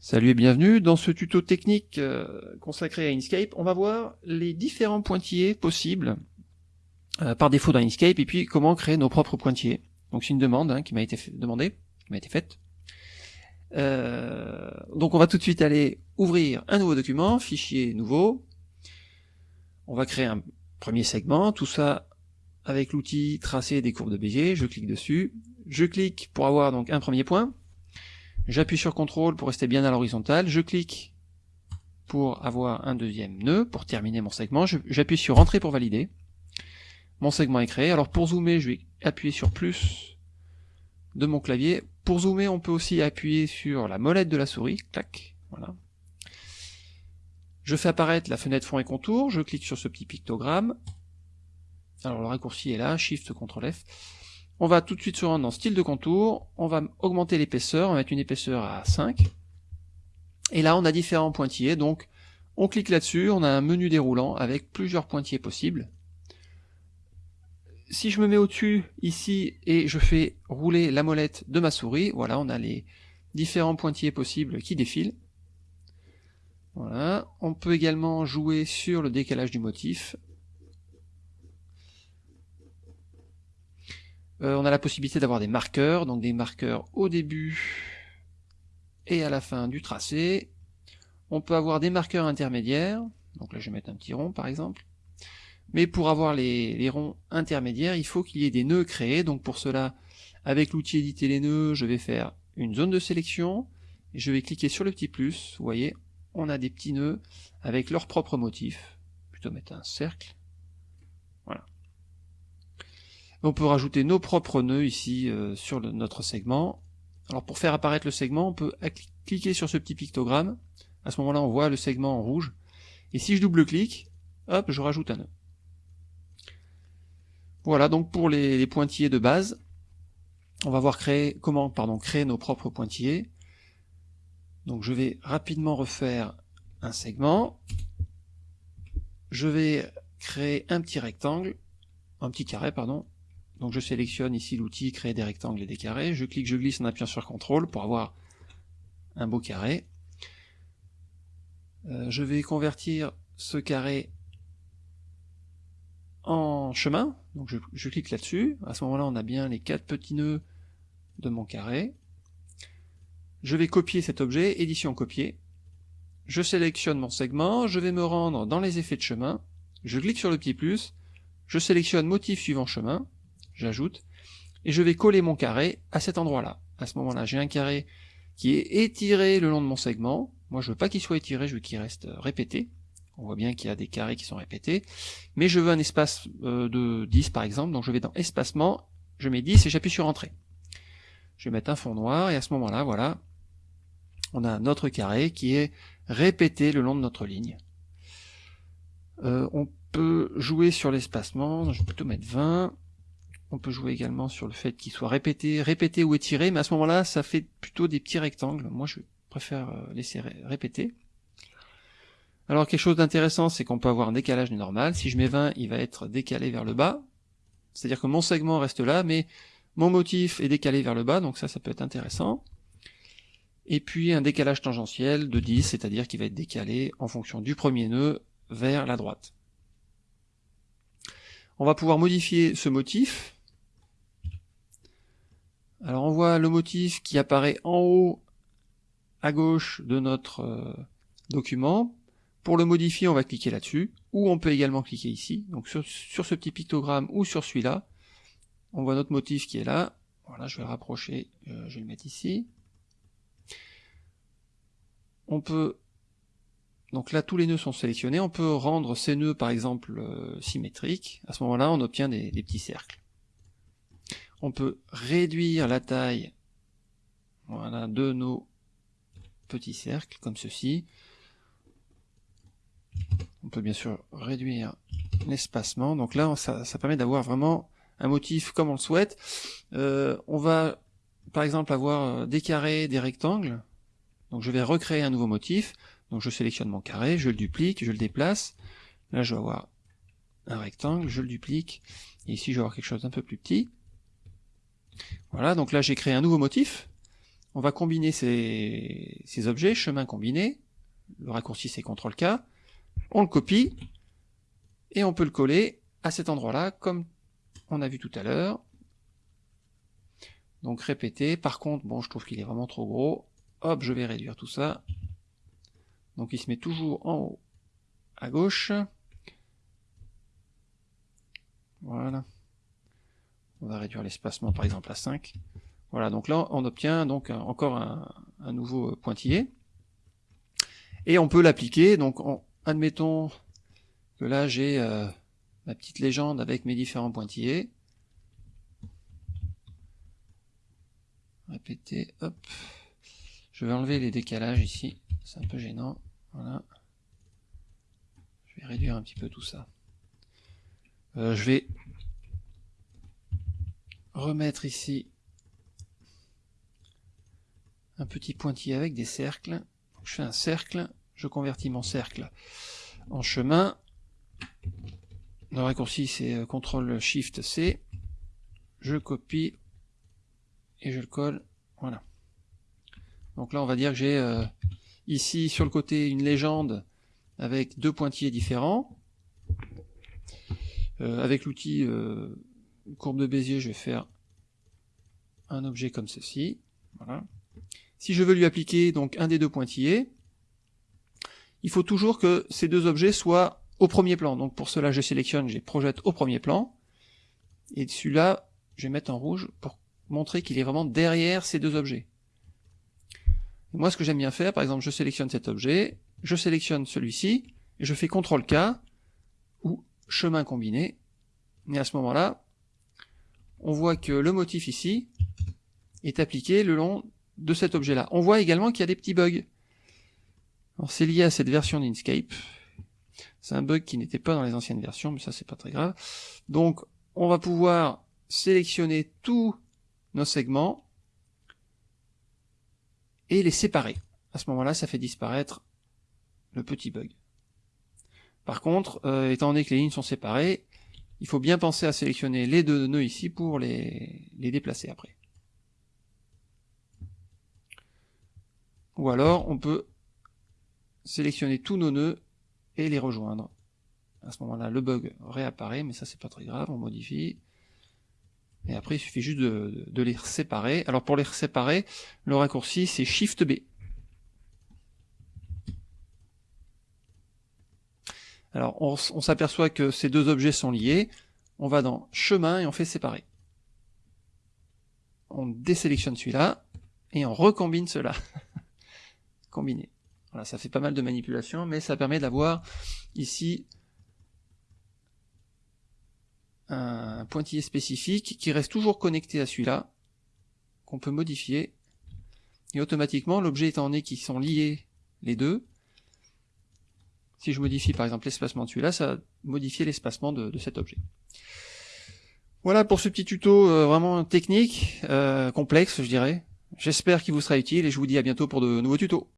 Salut et bienvenue dans ce tuto technique euh, consacré à Inkscape. On va voir les différents pointillés possibles euh, par défaut dans Inkscape et puis comment créer nos propres pointillés. Donc c'est une demande hein, qui m'a été demandée, qui m'a été faite. Euh, donc on va tout de suite aller ouvrir un nouveau document, fichier nouveau. On va créer un premier segment, tout ça avec l'outil tracer des courbes de Bézier. Je clique dessus, je clique pour avoir donc un premier point. J'appuie sur CTRL pour rester bien à l'horizontale, je clique pour avoir un deuxième nœud, pour terminer mon segment, j'appuie sur Entrée pour valider. Mon segment est créé, alors pour zoomer, je vais appuyer sur plus de mon clavier. Pour zoomer, on peut aussi appuyer sur la molette de la souris, clac, voilà. Je fais apparaître la fenêtre fond et contour, je clique sur ce petit pictogramme. Alors le raccourci est là, Shift CTRL F. On va tout de suite se rendre dans style de contour, on va augmenter l'épaisseur, on va mettre une épaisseur à 5. Et là on a différents pointillés, donc on clique là-dessus, on a un menu déroulant avec plusieurs pointillés possibles. Si je me mets au-dessus ici et je fais rouler la molette de ma souris, voilà, on a les différents pointillés possibles qui défilent. Voilà, on peut également jouer sur le décalage du motif, Euh, on a la possibilité d'avoir des marqueurs, donc des marqueurs au début et à la fin du tracé. On peut avoir des marqueurs intermédiaires, donc là je vais mettre un petit rond par exemple. Mais pour avoir les, ronds intermédiaires, il faut qu'il y ait des nœuds créés, donc pour cela, avec l'outil éditer les nœuds, je vais faire une zone de sélection, et je vais cliquer sur le petit plus, vous voyez, on a des petits nœuds avec leur propre motif, plutôt mettre un cercle, on peut rajouter nos propres nœuds ici euh, sur notre segment. Alors pour faire apparaître le segment, on peut cliquer sur ce petit pictogramme. À ce moment-là, on voit le segment en rouge. Et si je double-clique, hop, je rajoute un nœud. Voilà, donc pour les, pointillés de base, on va voir créer, comment pardon, créer nos propres pointillés. Donc je vais rapidement refaire un segment. Je vais créer un petit rectangle, un petit carré, pardon, donc je sélectionne ici l'outil créer des rectangles et des carrés, je clique, je glisse en appuyant sur CTRL pour avoir un beau carré. Euh, je vais convertir ce carré en chemin, donc je, clique là-dessus, à ce moment-là on a bien les quatre petits nœuds de mon carré. Je vais copier cet objet, édition copier, je sélectionne mon segment, je vais me rendre dans les effets de chemin, je clique sur le petit plus, je sélectionne motif suivant chemin, j'ajoute, et je vais coller mon carré à cet endroit-là. À ce moment-là, j'ai un carré qui est étiré le long de mon segment. Moi, je veux pas qu'il soit étiré, je veux qu'il reste euh, répété. On voit bien qu'il y a des carrés qui sont répétés. Mais je veux un espace euh, de 10 par exemple, donc je vais dans espacement, je mets 10 et j'appuie sur entrée. Je vais mettre un fond noir et à ce moment-là, voilà, on a notre carré qui est répété le long de notre ligne. Euh, on peut jouer sur l'espacement, je vais plutôt mettre 20, on peut jouer également sur le fait qu'il soit répété, répété ou étiré, mais à ce moment-là, ça fait plutôt des petits rectangles. Moi, je préfère euh, laisser répéter. Alors, quelque chose d'intéressant, c'est qu'on peut avoir un décalage normal. Si je mets 20, il va être décalé vers le bas. C'est-à-dire que mon segment reste là, mais mon motif est décalé vers le bas, donc ça, ça peut être intéressant. Et puis un décalage tangentiel de 10, c'est-à-dire qu'il va être décalé en fonction du premier nœud vers la droite. On va pouvoir modifier ce motif alors on voit le motif qui apparaît en haut à gauche de notre euh, document. Pour le modifier, on va cliquer là-dessus, ou on peut également cliquer ici, donc sur, ce petit pictogramme ou sur celui-là. On voit notre motif qui est là. Voilà, je vais le rapprocher, euh, je vais le mettre ici. On peut, donc là tous les nœuds sont sélectionnés, on peut rendre ces nœuds par exemple euh, symétriques. À ce moment-là, on obtient des petits cercles on peut réduire la taille voilà, de nos petits cercles, comme ceci. On peut bien sûr réduire l'espacement. Donc là, ça, permet d'avoir vraiment un motif comme on le souhaite. Euh, on va, par exemple, avoir des carrés, des rectangles. Donc je vais recréer un nouveau motif. Donc je sélectionne mon carré, je le duplique, je le déplace. Là, je vais avoir un rectangle, je le duplique. Et ici, je vais avoir quelque chose d'un peu plus petit. Voilà, donc là j'ai créé un nouveau motif. on va combiner ces, objets, chemin combiné, le raccourci c'est CTRL-K, on le copie, et on peut le coller à cet endroit-là, comme on a vu tout à l'heure. Donc répéter, par contre, bon, je trouve qu'il est vraiment trop gros, hop, je vais réduire tout ça. Donc il se met toujours en haut, à gauche. Voilà. On va réduire l'espacement par exemple à 5. Voilà, donc là on obtient donc encore un, nouveau pointillé. Et on peut l'appliquer, donc admettons que là j'ai euh, ma petite légende avec mes différents pointillés. Répéter, hop. Je vais enlever les décalages ici, c'est un peu gênant. Voilà. Je vais réduire un petit peu tout ça. Euh, je vais remettre ici un petit pointillé avec des cercles. Je fais un cercle, je convertis mon cercle en chemin. Le raccourci c'est euh, CTRL SHIFT C. Je copie et je le colle. Voilà. Donc là on va dire que j'ai euh, ici sur le côté une légende avec deux pointillés différents. Euh, avec l'outil courbe de Bézier, je vais faire un objet comme ceci. Voilà. Si je veux lui appliquer donc un des deux pointillés, il faut toujours que ces deux objets soient au premier plan. Donc pour cela, je sélectionne, je projette au premier plan. Et celui-là, je vais mettre en rouge pour montrer qu'il est vraiment derrière ces deux objets. moi, ce que j'aime bien faire, par exemple, je sélectionne cet objet, je sélectionne celui-ci, et je fais CTRL-K, ou chemin combiné. Et à ce moment-là, on voit que le motif ici est appliqué le long de cet objet-là. On voit également qu'il y a des petits bugs. Alors c'est lié à cette version d'Inkscape. C'est un bug qui n'était pas dans les anciennes versions, mais ça c'est pas très grave. Donc on va pouvoir sélectionner tous nos segments et les séparer. À ce moment-là, ça fait disparaître le petit bug. Par contre, euh, étant donné que les lignes sont séparées, il faut bien penser à sélectionner les deux nœuds ici pour les, déplacer après. Ou alors, on peut sélectionner tous nos nœuds et les rejoindre. À ce moment-là, le bug réapparaît, mais ça c'est pas très grave, on modifie. Et après, il suffit juste de, de les séparer. Alors pour les séparer, le raccourci c'est Shift B. Alors on, s'aperçoit que ces deux objets sont liés. On va dans chemin et on fait séparer. On désélectionne celui-là et on recombine cela. Combiner. Voilà, ça fait pas mal de manipulations, mais ça permet d'avoir ici un pointillé spécifique qui reste toujours connecté à celui-là, qu'on peut modifier, et automatiquement, l'objet étant donné qu'ils sont liés les deux, si je modifie par exemple l'espacement de celui-là, ça va modifier l'espacement de, cet objet. Voilà pour ce petit tuto euh, vraiment technique, euh, complexe je dirais. J'espère qu'il vous sera utile et je vous dis à bientôt pour de nouveaux tutos.